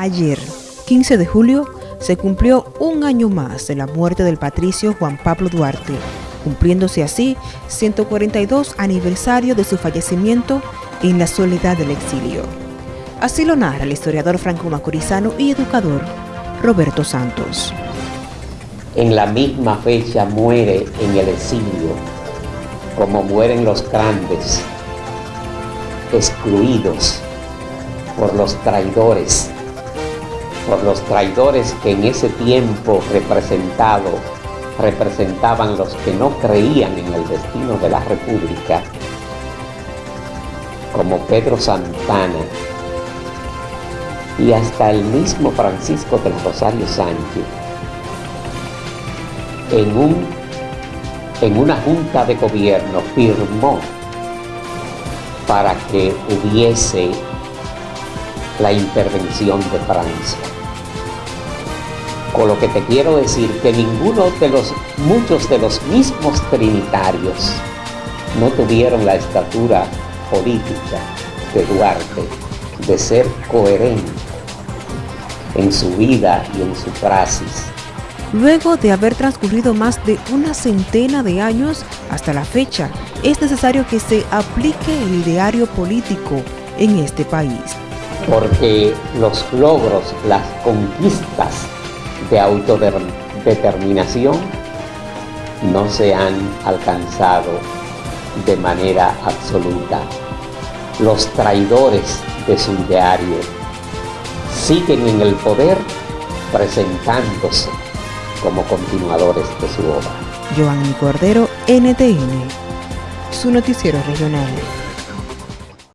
Ayer, 15 de julio, se cumplió un año más de la muerte del patricio Juan Pablo Duarte, cumpliéndose así 142 aniversario de su fallecimiento en la soledad del exilio. Así lo narra el historiador franco-macorizano y educador Roberto Santos. En la misma fecha muere en el exilio, como mueren los grandes, excluidos por los traidores por los traidores que en ese tiempo representado representaban los que no creían en el destino de la República, como Pedro Santana y hasta el mismo Francisco del Rosario Sánchez, en, un, en una junta de gobierno firmó para que hubiese la intervención de Francia. Con lo que te quiero decir que ninguno de los, muchos de los mismos trinitarios no tuvieron la estatura política de Duarte de ser coherente en su vida y en su praxis. Luego de haber transcurrido más de una centena de años hasta la fecha, es necesario que se aplique el ideario político en este país porque los logros, las conquistas de autodeterminación no se han alcanzado de manera absoluta. Los traidores de su ideario siguen en el poder presentándose como continuadores de su obra. Giovanni Cordero, NTN, su noticiero regional.